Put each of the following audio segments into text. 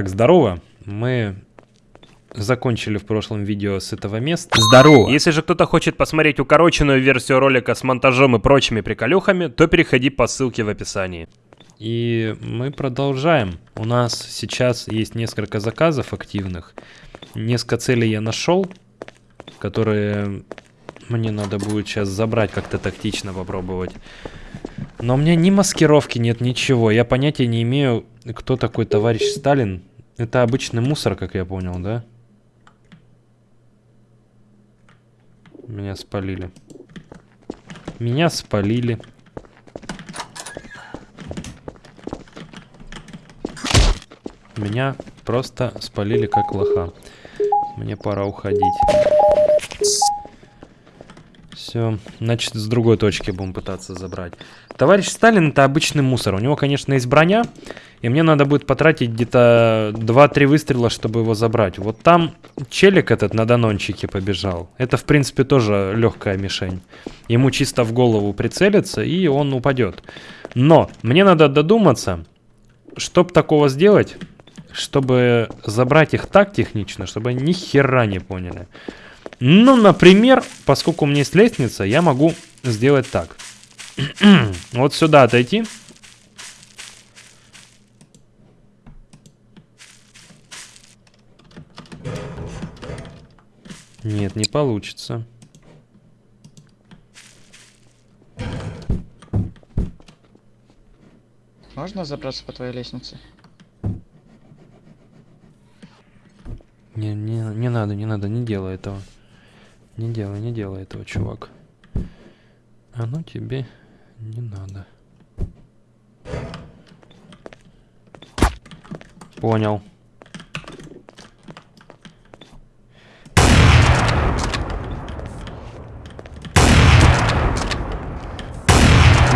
Так, здорово. Мы закончили в прошлом видео с этого места. Здорово! Если же кто-то хочет посмотреть укороченную версию ролика с монтажом и прочими приколюхами, то переходи по ссылке в описании. И мы продолжаем. У нас сейчас есть несколько заказов активных. Несколько целей я нашел, которые мне надо будет сейчас забрать, как-то тактично попробовать. Но у меня ни маскировки нет, ничего. Я понятия не имею, кто такой товарищ Сталин. Это обычный мусор, как я понял, да? Меня спалили. Меня спалили. Меня просто спалили как лоха. Мне пора уходить. Все, значит, с другой точки будем пытаться забрать. Товарищ Сталин это обычный мусор. У него, конечно, есть броня. И мне надо будет потратить где-то 2-3 выстрела, чтобы его забрать. Вот там челик этот на данончике побежал. Это, в принципе, тоже легкая мишень. Ему чисто в голову прицелиться, и он упадет. Но мне надо додуматься, чтобы такого сделать, чтобы забрать их так технично, чтобы они ни хера не поняли. Ну, например, поскольку у меня есть лестница, я могу сделать так. вот сюда отойти. Нет, не получится. Можно забраться по твоей лестнице? Не, не, не надо, не надо, не делай этого. Не делай, не делай этого, чувак. Оно тебе не надо. Понял.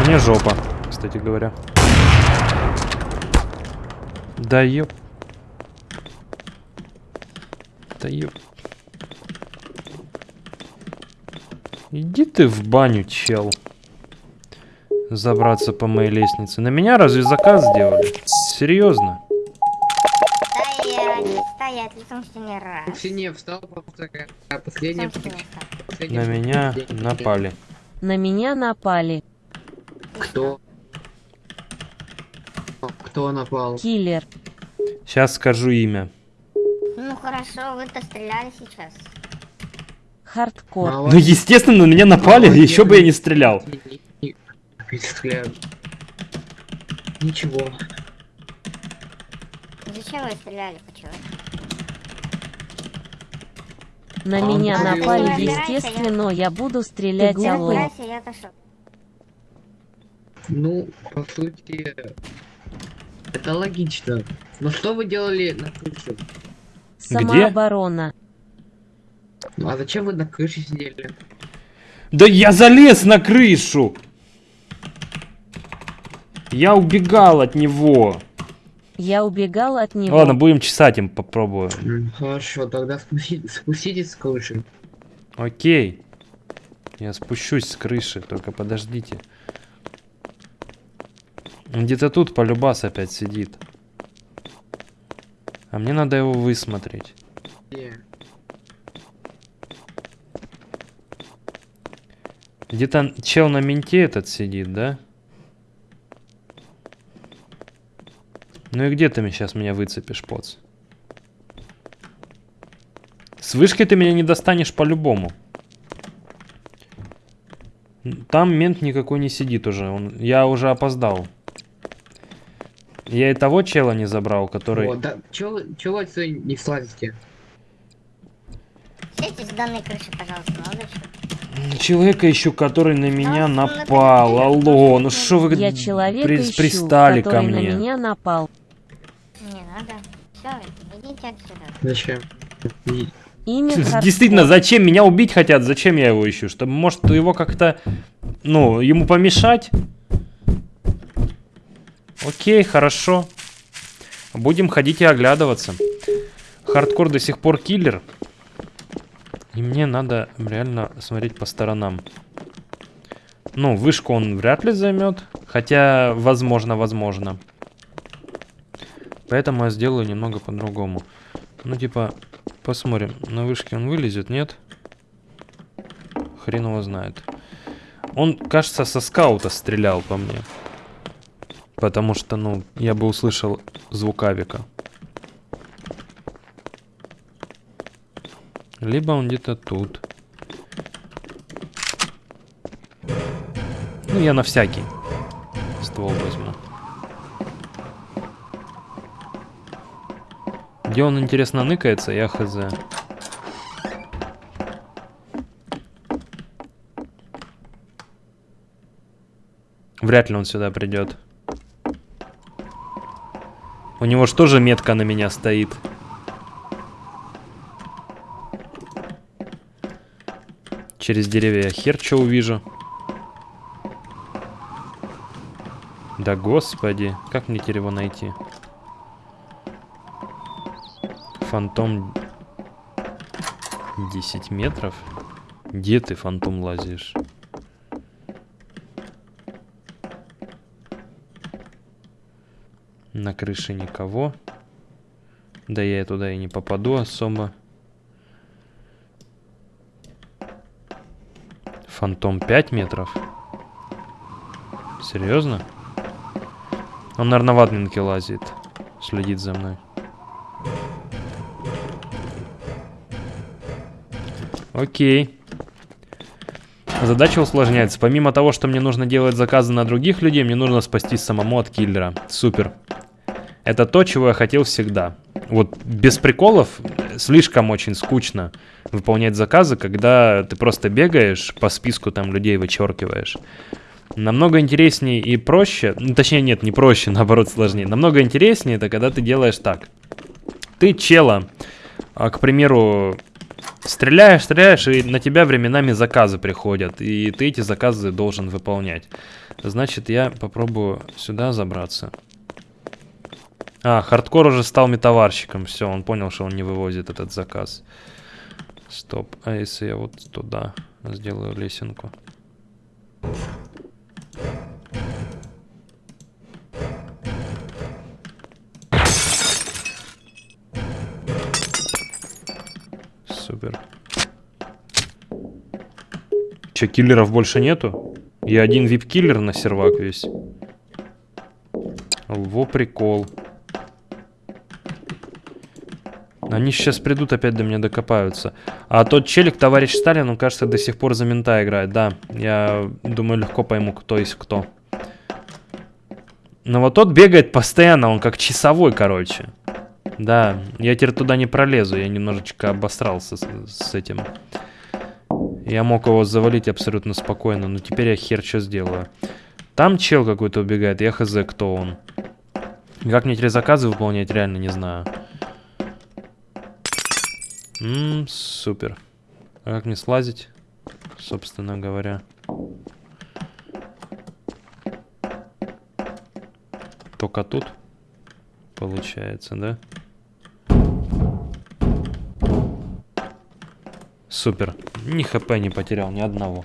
Мне жопа, кстати говоря. Да ёп. Да ёп. Иди ты в баню, чел. Забраться по моей лестнице. На меня разве заказ сделали? Серьезно? Стоять, стоять, лицом стене встал. А последняя... На меня напали. На меня напали. Кто? Кто напал? Киллер. Сейчас скажу имя. Ну хорошо, вы-то стреляли сейчас. Хардкор. А, Ну, естественно, на меня напали, Молодец. еще бы я не стрелял. Ничего. Зачем вы стреляли, почему? На А меня напали, Ты естественно, я буду стрелять Я я отошел. Ну, по сути... Это логично. Но что вы делали на крыше? Самооборона. Ну, а зачем вы на крыше сидели? Да я залез на крышу! Я убегал от него. Я убегал от него. Ладно, будем чесать им, попробую. М, Хорошо, тогда спусти- спуститесь с крыши. Окей. Я спущусь с крыши, только подождите. Где-то тут полюбас опять сидит. А мне надо его высмотреть. Где? Где-то чел на менте этот сидит, да? Ну и где ты сейчас меня выцепишь, поц? С вышкой ты меня не достанешь по-любому. Там мент никакой не сидит уже. Он, я уже опоздал. Я и того чела не забрал, который... Вот, да, чё вы отсюда не слазите? Сядьте с данной крыши, пожалуйста, молодой. Человека ищу, который на меня А, напал. Алло, ну что вы Я человека при- ищу, пристали ко который на мне? меня напал. Не надо. Все, идите отсюда. Зачем? Имя. Действительно, зачем меня убить хотят? Зачем я его ищу? Чтобы, может, его как-то, ну, ему помешать? Окей, хорошо. Будем ходить и оглядываться. Хардкор до сих пор киллер. И мне надо реально смотреть по сторонам. Ну, вышку он вряд ли займет. Хотя, возможно, возможно. Поэтому я сделаю немного по-другому. Ну, типа, посмотрим. На вышке он вылезет, нет? Хрен его знает. Он, кажется, со скаута стрелял по мне. Потому что, ну, я бы услышал звук авика. Либо он где-то тут. Ну, я на всякий ствол возьму. Где он, интересно, ныкается, я хз. Вряд ли он сюда придет. У него же тоже метка на меня стоит. Через деревья я хер что увижу. Да господи, как мне теперь его найти? Фантом 10 метров? Где ты, фантом, лазишь? На крыше никого. Да я туда и не попаду особо. Фантом 5 метров? Серьезно? Он, наверное, в админке лазит. Следит за мной. Окей. Задача усложняется. Помимо того, что мне нужно делать заказы на других людей, мне нужно спастись самому от киллера. Супер. Это то, чего я хотел всегда. Вот без приколов слишком очень скучно выполнять заказы, когда ты просто бегаешь по списку там людей вычеркиваешь. Намного интереснее и проще, ну, точнее нет, не проще, наоборот сложнее. Намного интереснее это, когда ты делаешь так. Ты чела, а, к примеру, стреляешь, стреляешь, и на тебя временами заказы приходят, и ты эти заказы должен выполнять. Значит, я попробую сюда забраться. А, хардкор уже стал метаварщиком, все, он понял, что он не вывозит этот заказ. Стоп, а если я вот туда сделаю лесенку? Супер. Че, киллеров больше нету? Я один VIP-киллер на сервак весь. Во прикол. Они сейчас придут, опять до меня докопаются. А тот челик, товарищ Сталин, он, кажется, до сих пор за мента играет. Да, я думаю, легко пойму, кто есть кто. Но вот тот бегает постоянно, он как часовой, короче. Да, я теперь туда не пролезу, я немножечко обосрался с, с этим. Я мог его завалить абсолютно спокойно, но теперь я хер что сделаю. Там чел какой-то убегает, я хз, кто он. Как мне теперь заказы выполнять, реально не знаю. Ммм, супер. А как мне слазить, собственно говоря? Только тут, получается, да? Супер. Ни хп не потерял, ни одного.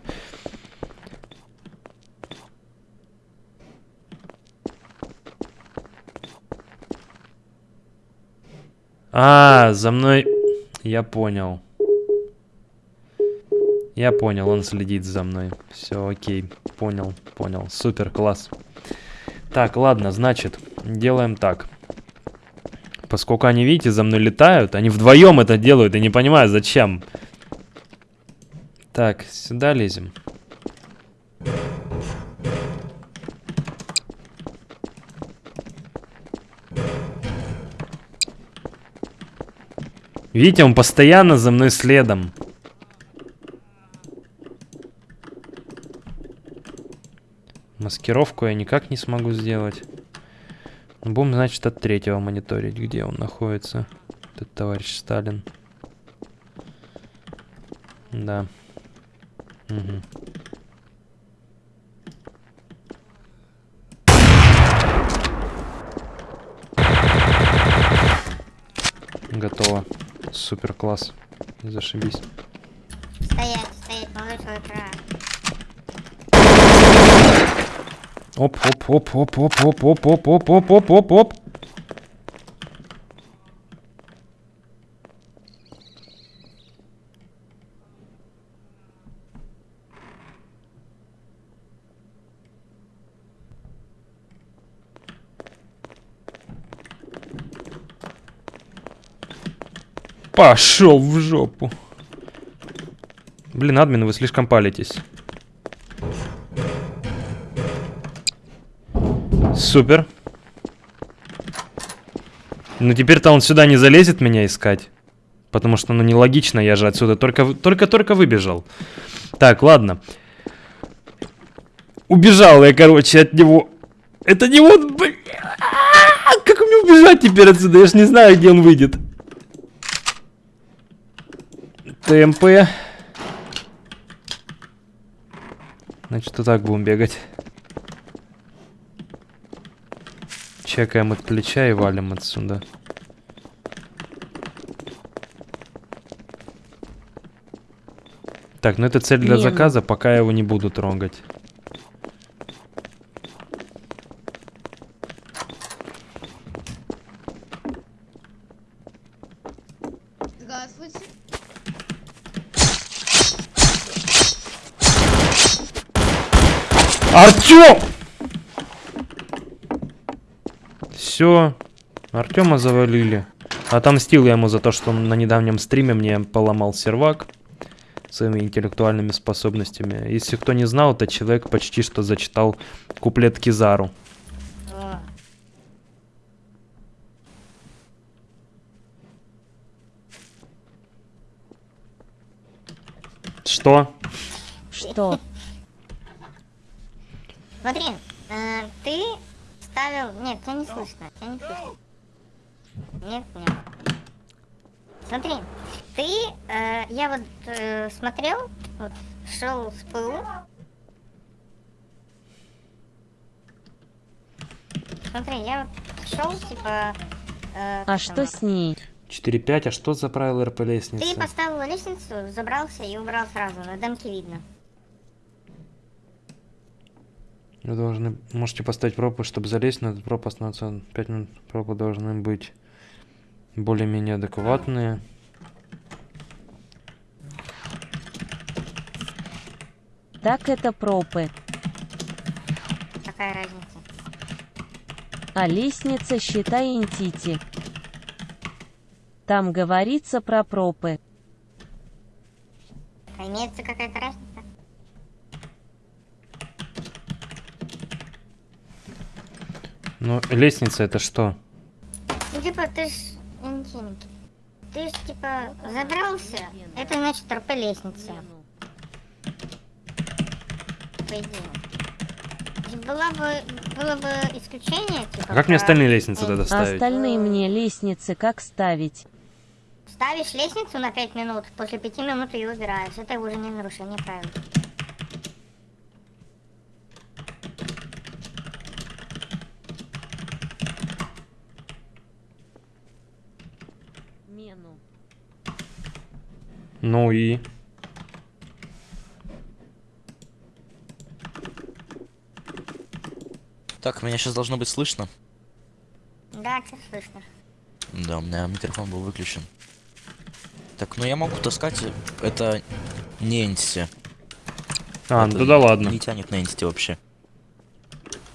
А, за мной... Я понял. Я понял, он следит за мной. Все, окей. Понял, понял. Супер, класс. Так, ладно, значит, делаем так. Поскольку они, видите, за мной летают, они вдвоем это делают, я не понимаю, зачем. Так, сюда лезем. Видите, он постоянно за мной следом. Маскировку я никак не смогу сделать. Будем, значит, от третьего мониторить, где он находится. Этот товарищ Сталин. Да. Угу. Супер класс. Зашибись. Стоять, стоять, экран. Оп, оп, оп, оп, оп, оп, оп, оп, оп, оп, оп, оп, оп. Пошел в жопу. Блин, админ, вы слишком палитесь. Супер. Ну теперь-то он сюда не залезет меня искать. Потому что, ну, нелогично, я же отсюда только, только-только выбежал. Так, ладно. Убежал я, короче, от него. Это не он, блин. А, Как мне убежать теперь отсюда? Я ж не знаю, где он выйдет. ТМП. Значит, вот так будем бегать. Чекаем от плеча и валим отсюда. Так, ну это цель для Мину. заказа, пока я его не буду трогать. Все, Артема завалили. Отомстил я ему за то, что он на недавнем стриме мне поломал сервак своими интеллектуальными способностями. Если кто не знал, этот человек почти что зачитал куплет Кизару. О, Что? Что? Смотри, э, ты ставил... Нет, тебя не слышно, тебя не слышно. Нет, нет. Смотри, ты... э, я вот э, смотрел, вот, шел с ПУ. Смотри, я вот шел, типа... э, А что с ней? 4-5, а что за правило РП Ты лестницы? поставил лестницу, забрался и убрал сразу, на демке видно. Вы должны... Можете поставить пропуск, чтобы залезть на этот пропуск на 5 минут. Пропуск должны быть более-менее адекватные. Так это пропы. Какая разница? А лестница считай интити. Там говорится про пропы. А имеется какая-то разница? Ну, лестница это что? Ну, типа, ты ж... интимки. Ты ж, типа, забрался, это значит РП лестница, по идее. И Была бы, было бы исключение, типа... А как мне про- остальные лестницы тогда А ставить? остальные мне лестницы как ставить? Ставишь лестницу на 5 минут, после 5 минут ее убираешь. Это уже не нарушение правил. Ну и... Так, меня сейчас должно быть слышно. Да, тебя слышно. Да, у меня микрофон был выключен. Так, ну я могу таскать. Это не entity. А, Это ну да ладно. Не тянет на entity вообще.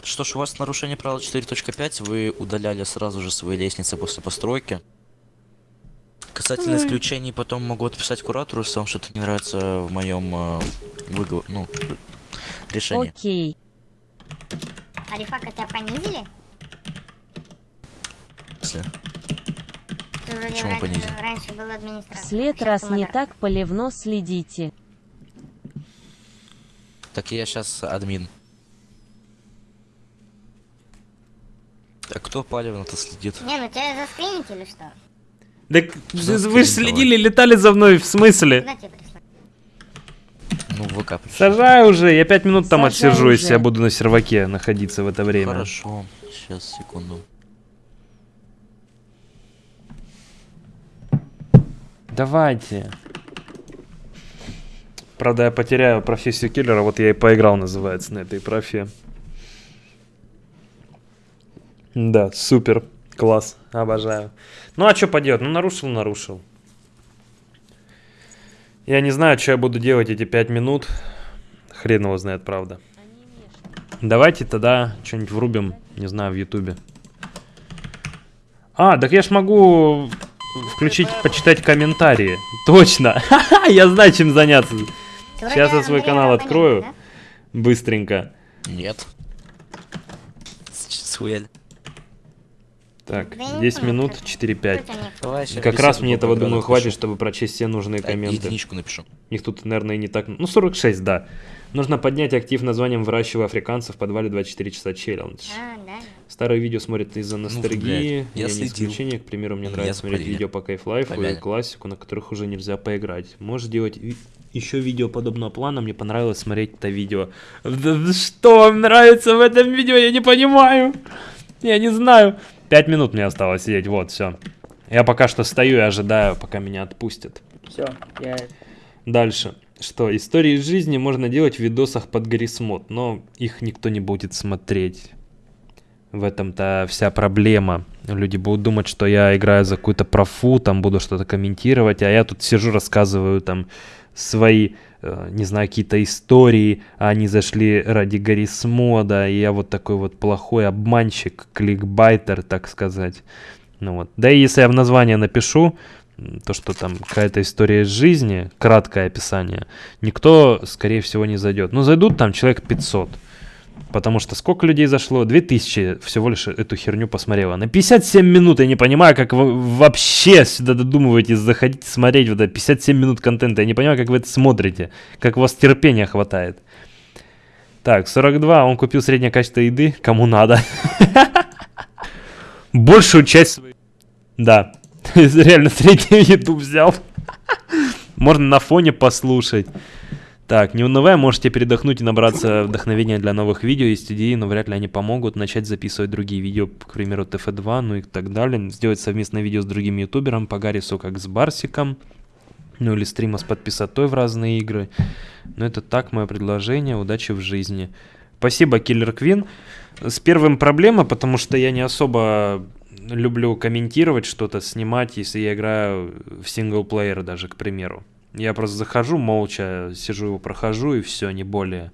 Что ж, у вас нарушение правила 4.5, вы удаляли сразу же свои лестницы после постройки. Касательно исключений, потом могу отписать куратору, если вам что-то не нравится в моем э, выгов- ну, решении. Окей. Арифака тебя понизили? Если- Почему раньше, понизили? раньше был администратор. След раз ты не так поливно следите. Так я сейчас админ. А кто палевно-то следит? Не, ну тебя заскринить или что? Так Что вы же следили, летали за мной, в смысле? Ну, в ВК пришли. Сажай уже, я пять минут там Сажай отсижу, если уже. я буду на серваке находиться в это время. Хорошо, сейчас, секунду. Давайте. Правда, я потеряю профессию киллера, вот я и поиграл, называется, на этой профе. Да, супер, класс, обожаю. Ну а что поделать, ну нарушил, нарушил. Я не знаю, что я буду делать эти пять минут. Хрен его знает, правда. Давайте тогда что-нибудь врубим, не знаю, в ютубе. А, так я ж могу включить, почитать комментарии. Точно! Я знаю, чем заняться. Сейчас я свой канал открою. Быстренько. Нет. С- Схуяли. Так, Да я не 10 понял, минут, как- 4-5. Кто тебя не- Давай, щас Как раз мне этого, думаю, напишу. хватит, чтобы прочесть все нужные Да, комменты. Единичку напишу. Их тут, наверное, и не так... Ну, 46, да. Нужно поднять актив названием «Выращиваю африканцев в подвале 24 часа челлендж». А, да. Старые видео смотрят из-за ностальгии. блядь, я не следил. исключение. К примеру, мне нравится смотреть запалили. видео по Кайфлайфу и Помянем. классику, на которых уже нельзя поиграть. Можешь делать еще видео подобного плана. Мне понравилось смотреть это видео. Да Что вам нравится в этом видео? Я не понимаю. Я не знаю. Пять минут мне осталось сидеть. Вот, все. Я пока что стою и ожидаю, пока меня отпустят. Все, я... Дальше. Что, истории из жизни можно делать в видосах под Гаррисмод, но их никто не будет смотреть. В этом-то вся проблема. Люди будут думать, что я играю за какую-то профу, там буду что-то комментировать, а я тут сижу, рассказываю там свои, не знаю, какие-то истории, а они зашли ради Гаррисмода, и я вот такой вот плохой обманщик, кликбайтер, так сказать. Ну вот. Да и если я в название напишу, то, что там какая-то история из жизни, краткое описание, никто, скорее всего, не зайдет. Ну, зайдут там человек 500. Потому что сколько людей зашло? 2000 всего лишь эту херню посмотрело. На 57 минут я не понимаю, как вы вообще сюда додумываетесь заходить смотреть вот это 57 минут контента. Я не понимаю, как вы это смотрите. Как у вас терпения хватает. Так, 42. Он купил среднее качество еды. Кому надо. Большую часть. Да. Реально среднюю еду взял. Можно на фоне послушать. Так, не унывая, можете передохнуть и набраться вдохновения для новых видео. Есть идеи, но вряд ли они помогут. Начать записывать другие видео, к примеру, ТФ2, ну и так далее. Сделать совместное видео с другим ютубером по Гаррису, как с Барсиком. Ну или стрима с подписотой в разные игры. Но это так, мое предложение. Удачи в жизни. Спасибо, Киллер Квин. С первым проблема, потому что я не особо люблю комментировать что-то, снимать, если я играю в синглплеер даже, к примеру. Я просто захожу молча, сижу его прохожу и все, не более.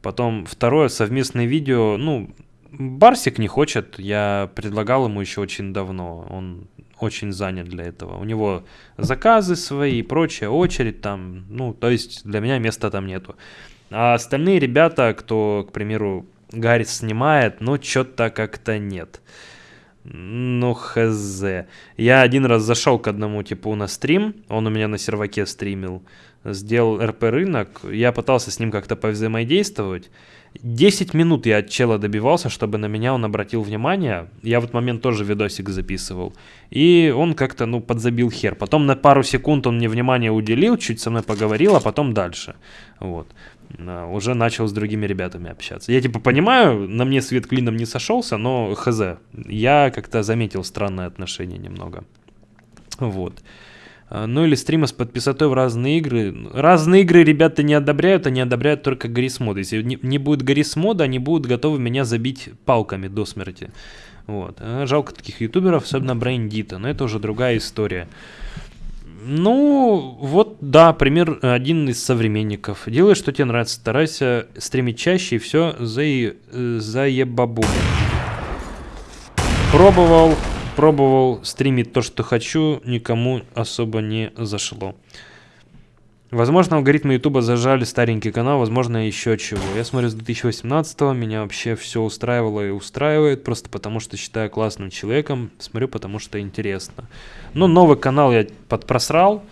Потом второе, совместное видео, ну, Барсик не хочет, я предлагал ему еще очень давно, он очень занят для этого. У него заказы свои и прочее, очередь там, ну, то есть для меня места там нету. А остальные ребята, кто, к примеру, Гаррис снимает, ну, что-то как-то нет. Ну, хз. Я один раз зашел к одному типу на стрим, он у меня на серваке стримил, сделал РП рынок, я пытался с ним как-то повзаимодействовать. 10 минут я от чела добивался, чтобы на меня он обратил внимание. Я в этот момент тоже видосик записывал. И он как-то, ну, подзабил хер. Потом на пару секунд он мне внимание уделил, чуть со мной поговорил, а потом дальше. Вот. А, Уже начал с другими ребятами общаться. Я типа понимаю, на мне свет клином не сошелся, но хз. Я как-то заметил странное отношение немного. Вот. А, Ну или стримы с подписотой в разные игры. Разные игры ребята не одобряют, они одобряют только Гаррисмод. Если не, не будет Гаррисмода, они будут готовы меня забить палками до смерти. Вот. А Жалко таких ютуберов, особенно Брейндита, но это уже другая история. Ну, вот, да, пример один из современников. Делай, что тебе нравится, старайся стримить чаще и все заe... э, заебабу. Пробовал, пробовал стримить то, что хочу, никому особо не зашло. Возможно, алгоритмы Ютуба зажали старенький канал, возможно, еще чего. Я смотрю с 2018 меня вообще все устраивало и устраивает, просто потому что считаю классным человеком, смотрю, потому что интересно. Но новый канал я подпросрал,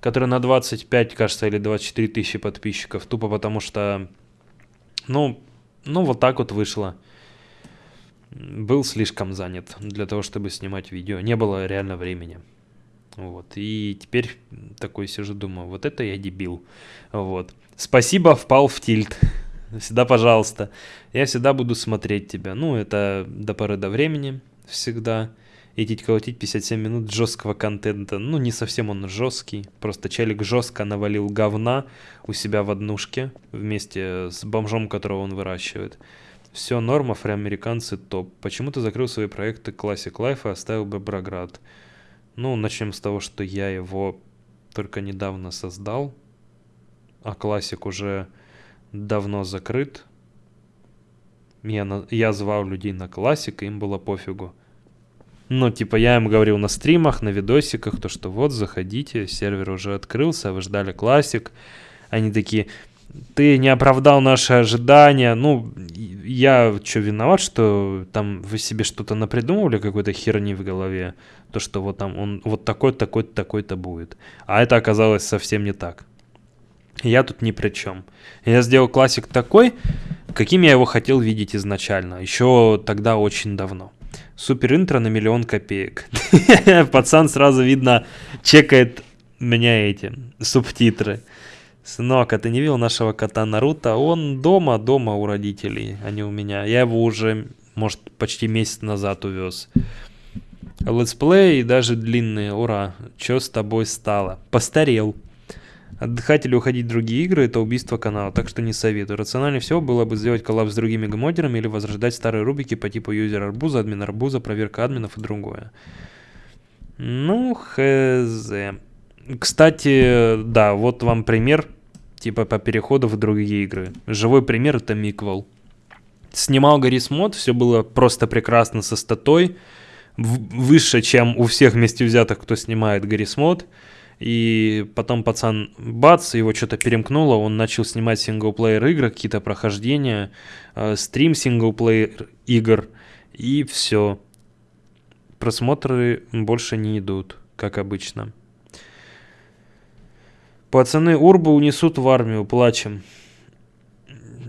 который на 25, кажется, или 24 тысячи подписчиков, тупо потому что, ну, ну вот так вот вышло. Был слишком занят для того, чтобы снимать видео, не было реально времени. Вот. И теперь такой сижу, думаю, вот это я дебил. Вот. Спасибо, впал в тильт. Всегда, пожалуйста. Я всегда буду смотреть тебя. Ну, это до поры до времени всегда. Идти колотить 57 минут жесткого контента. Ну, не совсем он жесткий. Просто челик жестко навалил говна у себя в однушке вместе с бомжом, которого он выращивает. Все норм, афроамериканцы топ. Почему ты закрыл свои проекты Classic Life и оставил Беброград? Ну, начнем с того, что я его только недавно создал, а классик уже давно закрыт. Я, на- я звал людей на классик, им было пофигу. Ну, типа, я им говорил на стримах, на видосиках, то, что вот, заходите, сервер уже открылся, вы ждали классик. Они такие, ты не оправдал наши ожидания. Ну, я что, виноват, что там вы себе что-то напридумывали, какой-то херни в голове? То, что вот там он вот такой, такой, такой-то будет. А это оказалось совсем не так. Я тут ни при чем. Я сделал классик такой, каким я его хотел видеть изначально. Еще тогда очень давно. Супер интро на миллион копеек. Пацан сразу видно чекает меня эти субтитры. Сынок, а ты не видел нашего кота Наруто? Он дома, дома у родителей, а не у меня. Я его уже, может, почти месяц назад увез. Летсплей даже длинные, ура. Чё с тобой стало? Постарел. Отдыхать или уходить в другие игры это убийство канала, так что не советую. Рациональнее всего было бы сделать коллаб с другими гмодерами или возрождать старые рубрики по типу юзер абуза, админ абуза, проверка админов и другое. Ну, хз. Кстати, да, вот вам пример, типа по переходу в другие игры. Живой пример это Миквел. Снимал Garry's Mod, все было просто прекрасно со статой. Выше, чем у всех вместе взятых, кто снимает Garry's Mod. И потом пацан, бац, его что-то перемкнуло, он начал снимать синглплеер игры, какие-то прохождения, э, стрим синглплеер игр, и все. Просмотры больше не идут, как обычно. Пацаны Урбу унесут в армию, плачем.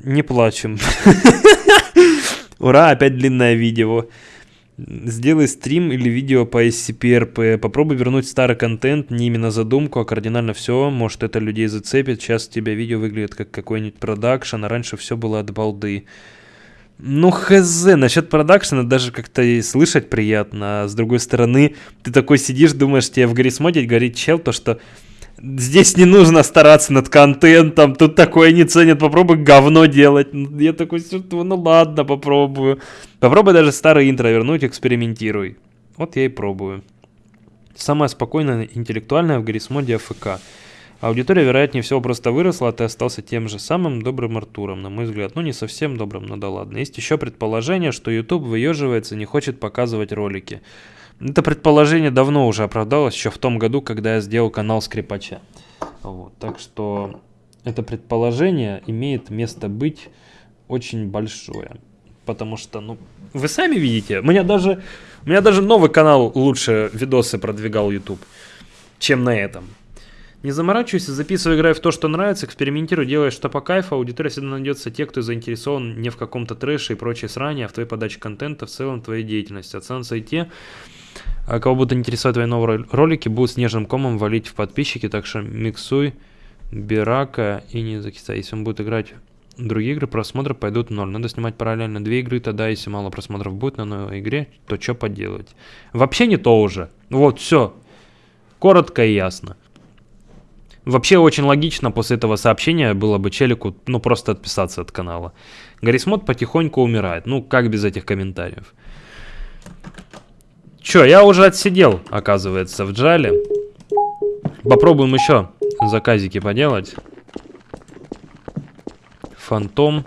Не плачем. Ура, опять длинное видео. Сделай стрим или видео по SCP-RP. Попробуй вернуть старый контент, не именно задумку, а кардинально все. Может это людей зацепит. Сейчас у тебя видео выглядит как какой-нибудь продакшн, а раньше все было от балды. Ну, хз, насчет продакшена даже как-то и слышать приятно. А с другой стороны, ты такой сидишь, думаешь, тебе в Гаррисмоде говорит чел, то что здесь не нужно стараться над контентом, тут такое не ценят, попробуй говно делать. Ну, Я такой, «Всё, ну ладно, попробую. Попробуй даже старый интро вернуть, экспериментируй. Вот я и пробую. Самое спокойное, интеллектуальное в Гаррисмоде АФК. Аудитория, вероятнее всего, просто выросла, а ты остался тем же самым добрым Артуром, на мой взгляд. Ну, не совсем добрым, но да ладно. Есть еще предположение, что YouTube выеживается, не хочет показывать ролики. Это предположение давно уже оправдалось, еще в том году, когда я сделал канал Скрипача. Вот, так что это предположение имеет место быть очень большое. Потому что, ну, вы сами видите, у меня даже, у меня даже новый канал лучше видосы продвигал YouTube, чем на этом. Не заморачивайся, записывай, играй в то, что нравится, экспериментируй, делай что по кайфу, аудитория всегда найдется те, кто заинтересован не в каком-то трэше и прочей сране, а в твоей подаче контента, в целом твоей деятельности. Останутся и те, а кого будут интересовать твои новые рол- ролики, будут снежным комом валить в подписчики, так что миксуй, Бирака и не закисай. Если он будет играть другие игры, просмотры пойдут в ноль. Надо снимать параллельно две игры, тогда если мало просмотров будет на новой игре, то что поделать. Вообще не то уже. Вот, все. Коротко и ясно. Вообще очень логично после этого сообщения было бы челику, ну, просто отписаться от канала. Гаррисмод потихоньку умирает. Ну, как без этих комментариев. Чё, я уже отсидел, оказывается, в джале. Попробуем еще заказики поделать. Фантом.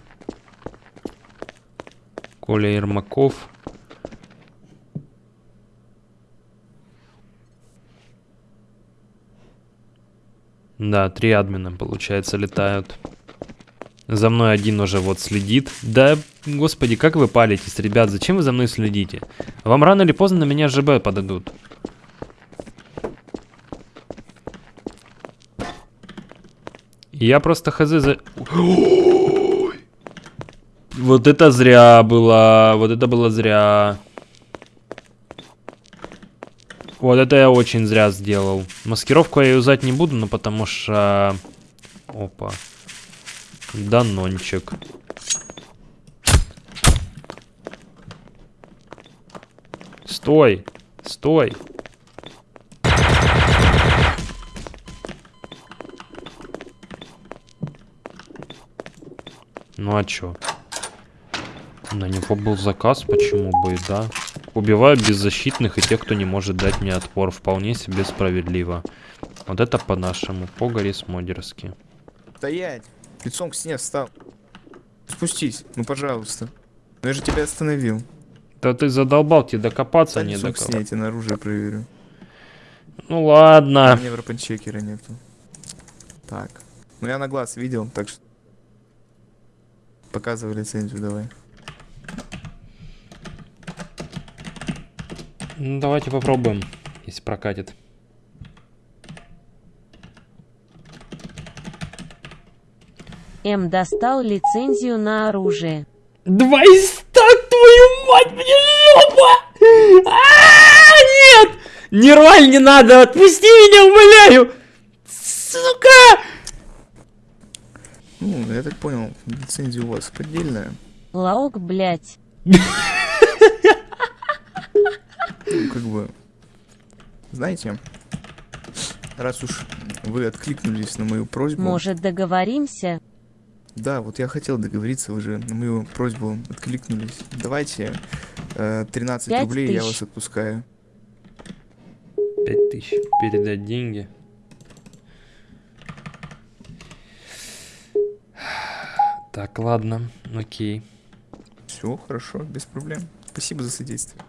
Коля Ермаков. Да, три админа, получается, летают. За мной один уже вот следит. Да, господи, как вы палитесь, ребят, зачем вы за мной следите? Вам рано или поздно на меня ЖБ подадут. Я просто хз за... Вот это зря было, вот это было зря. Вот это я очень зря сделал. Маскировку я юзать не буду, но потому что... Опа. Данончик. Стой! Стой! Ну а чё? На него был заказ, почему бы и да. Убиваю беззащитных и тех, кто не может дать мне отпор. Вполне себе справедливо. Вот это по-нашему, по-горисмодерски. Стоять! Лицом к стене встал. Спустись, ну пожалуйста. Ну я же тебя остановил. Да ты задолбал, тебе докопаться Встань не до кого. я на оружие проверю. Ну У ладно. меня врапанчекера нету. Так. Ну я на глаз видел, так что... Показывай лицензию давай. Ну, давайте попробуем, если прокатит. М достал лицензию на оружие. Два из ста, твою мать, мне жопа! А, нет! Не рваль, не надо, отпусти меня, умоляю! Сука! Ну, я так понял, лицензия у вас поддельная. Лаок, блять. Ну, как бы... Знаете, раз уж вы откликнулись на мою просьбу... Может договоримся? Да, вот я хотел договориться, вы же на мою просьбу откликнулись. Давайте э, 13 Пять рублей, я тысяч. вас отпускаю. Пять тысяч, передать деньги. Так, ладно, окей. Все, хорошо, без проблем. Спасибо за содействие.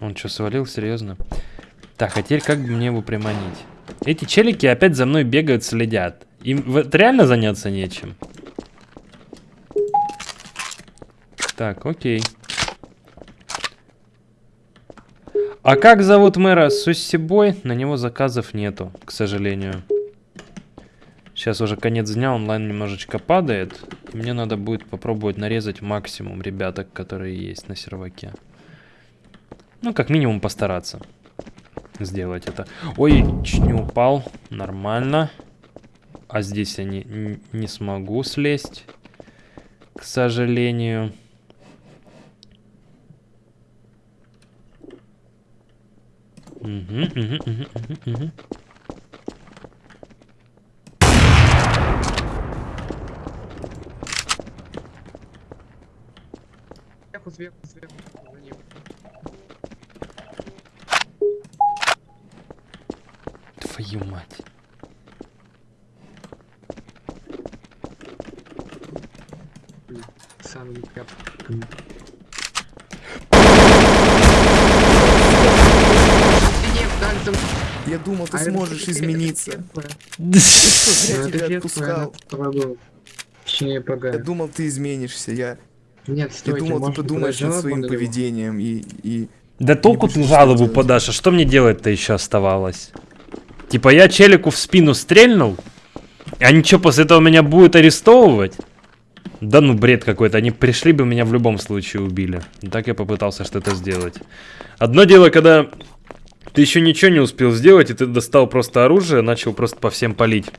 Он что, свалил? Серьезно? Так, а теперь как бы мне его приманить? Эти челики опять за мной бегают, следят. Им вот реально заняться нечем. Так, окей. А как зовут мэра Суссибой? На него заказов нету, к сожалению. Сейчас уже конец дня, онлайн немножечко падает. Мне надо будет попробовать нарезать максимум ребяток, которые есть на серваке. Ну, как минимум постараться сделать это. Ой, чуть не упал. Нормально. А здесь я не, не смогу слезть. К сожалению. Мгм, мгм, мгм, мгм, мгм. Сверху, сверху, сверху. Твою мать. Так, там- Я думал, ты А это сможешь все-таки- измениться. это Что, зря Ну, это тебя отпускал. это Я думал, ты изменишься. Я, Нет, я стойте, думал, ты может, подумаешь над своим поведением и, и Да толку ты жалобу делать. подашь, а что мне делать-то еще оставалось? Типа я челику в спину стрельнул, а ничего после этого меня будет арестовывать? Да ну бред какой-то, они пришли бы меня в любом случае убили. Так я попытался что-то сделать. Одно дело, когда ты еще ничего не успел сделать, и ты достал просто оружие, начал просто по всем палить.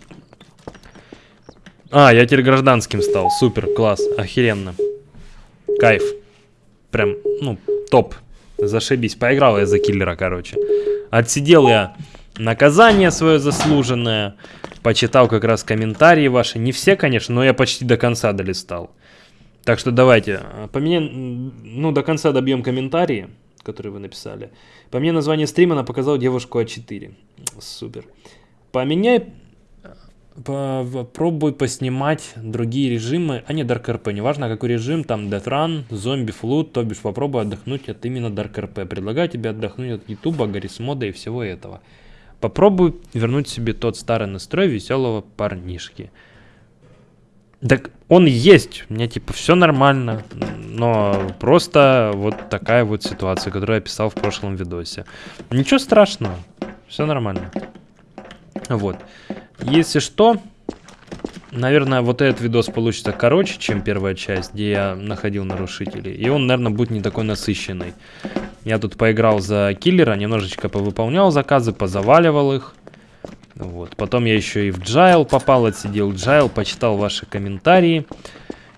А, я теперь гражданским стал. Супер, класс, охеренно. Кайф. Прям, ну, топ. Зашибись. Поиграл я за киллера, короче. Отсидел я наказание свое заслуженное. Почитал как раз комментарии ваши. Не все, конечно, но я почти до конца долистал. Так что давайте. По мне, ну, до конца добьем комментарии, которые вы написали. По мне название стрима она показала девушку А4. Супер. Поменяй по- попробуй поснимать другие режимы, а не Dark RP, неважно какой режим, там Death Run, зомби, флут, то бишь попробуй отдохнуть от именно Dark RP. Предлагаю тебе отдохнуть от Ютуба, Гаррисмода и всего этого. Попробуй вернуть себе тот старый настрой веселого парнишки. Так он есть, у меня типа все нормально, но просто вот такая вот ситуация, которую я писал в прошлом видосе. Ничего страшного, все нормально. Вот. Если что, наверное, вот этот видос получится короче, чем первая часть, где я находил нарушителей. И он, наверное, будет не такой насыщенный. Я тут поиграл за киллера, немножечко повыполнял заказы, позаваливал их. Вот. Потом я еще и в jail попал, отсидел jail, почитал ваши комментарии.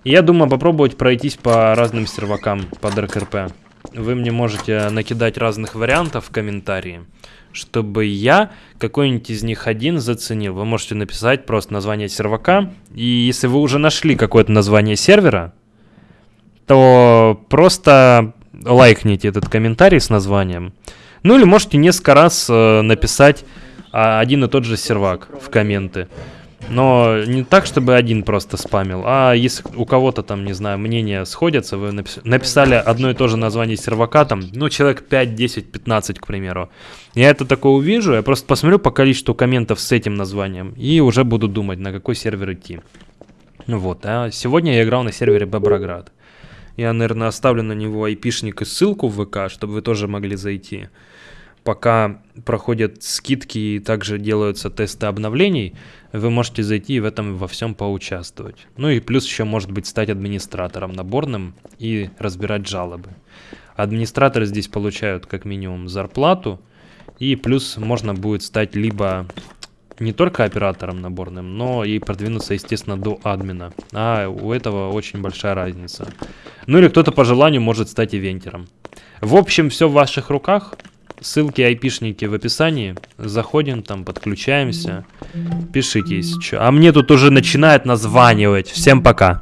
И я думаю попробовать пройтись по разным сервакам по DarkRP. Вы мне можете накидать разных вариантов в комментарии, чтобы я какой-нибудь из них один заценил. Вы можете написать просто название сервака. И если вы уже нашли какое-то название сервера, то просто лайкните этот комментарий с названием. Ну или можете несколько раз э, написать а, один и тот же сервак в комменты. Но не так, чтобы один просто спамил, а если у кого-то там, не знаю, мнения сходятся, вы напис- написали одно и то же название сервака, там, ну, человек 5, 10, 15, к примеру. Я это такое увижу, я просто посмотрю по количеству комментов с этим названием и уже буду думать, на какой сервер идти. Ну Вот, а сегодня я играл на сервере Боброград. Я, наверное, оставлю на него айпишник и ссылку в ВК, чтобы вы тоже могли зайти. Пока проходят скидки и также делаются тесты обновлений, вы можете зайти и в этом во всем поучаствовать. Ну и плюс еще может быть стать администратором наборным и разбирать жалобы. Администраторы здесь получают как минимум зарплату, и плюс можно будет стать либо не только оператором наборным, но и продвинуться, естественно, до админа. А у этого очень большая разница. Ну или кто-то по желанию может стать ивентером. В общем, все в ваших руках. Ссылки, айпишники в описании. Заходим там, подключаемся. Пишите, если что. А мне тут уже начинает названивать. Всем пока.